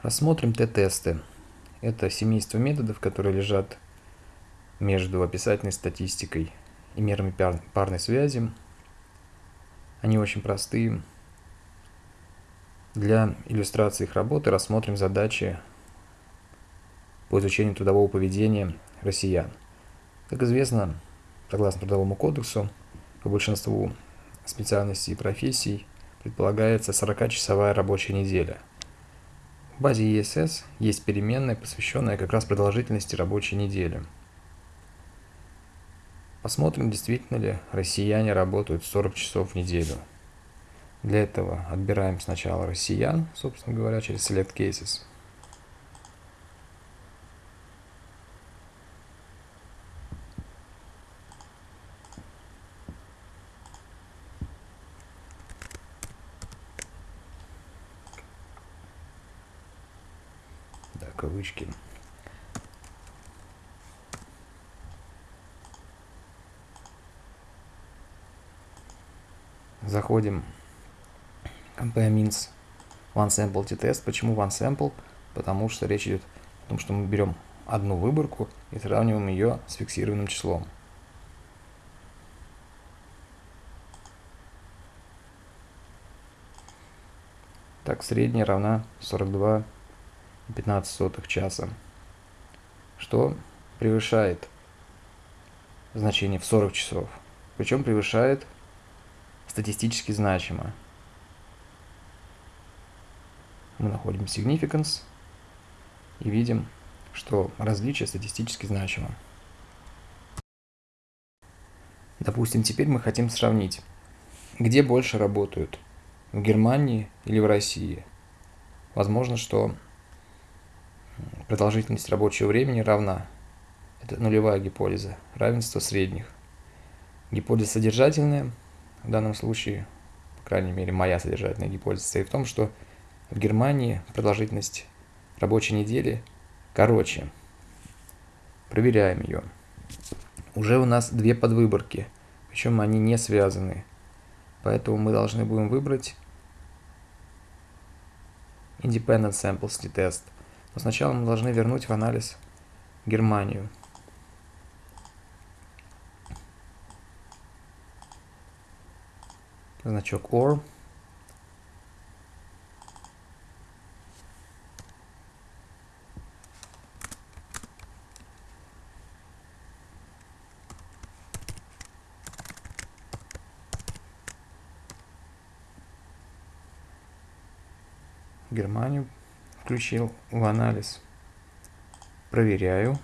Рассмотрим Т-тесты. Это семейство методов, которые лежат между описательной статистикой и мерами парной связи. Они очень простые. Для иллюстрации их работы рассмотрим задачи по изучению трудового поведения россиян. Как известно, согласно Трудовому кодексу, по большинству специальностей и профессий предполагается 40-часовая рабочая неделя – в базе ESS есть переменная, посвященная как раз продолжительности рабочей недели. Посмотрим, действительно ли россияне работают 40 часов в неделю. Для этого отбираем сначала россиян, собственно говоря, через Select Cases. Кавычки. Заходим compare means one sample t-test. Почему one sample? Потому что речь идет о том, что мы берем одну выборку и сравниваем ее с фиксированным числом. Так, средняя равна 42 15 сотых часа, что превышает значение в 40 часов, причем превышает статистически значимо. Мы находим significance и видим, что различие статистически значимо. Допустим, теперь мы хотим сравнить, где больше работают, в Германии или в России. Возможно, что Продолжительность рабочего времени равна. Это нулевая гипотеза. Равенство средних. Гипотеза содержательная. В данном случае, по крайней мере, моя содержательная гипотеза состоит в том, что в Германии продолжительность рабочей недели короче. Проверяем ее. Уже у нас две подвыборки, причем они не связаны. Поэтому мы должны будем выбрать Independent Samples Test – но сначала мы должны вернуть в анализ Германию. Значок OR. Германию включил в анализ. Проверяю.